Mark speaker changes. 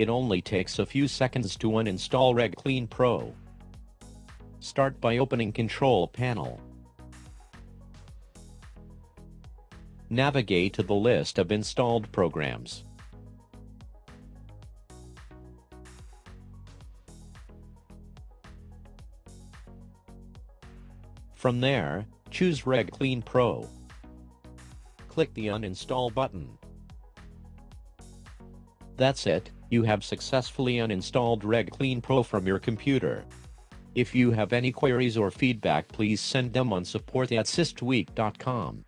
Speaker 1: It only takes a few seconds to uninstall RegClean Pro. Start by opening Control Panel. Navigate to the list of installed programs. From there, choose RegClean Pro. Click the Uninstall button. That's it, you have successfully uninstalled RegClean Pro from your computer. If you have any queries or feedback please send them on support at systweak.com.